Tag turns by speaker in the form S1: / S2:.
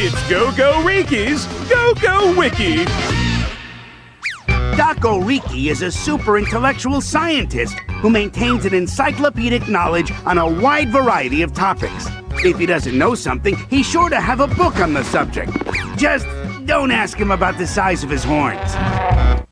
S1: It's GoGoRiki's Go Go Wiki.
S2: Dako Riki is a super intellectual scientist who maintains an encyclopedic knowledge on a wide variety of topics. If he doesn't know something, he's sure to have a book on the subject. Just don't ask him about the size of his horns.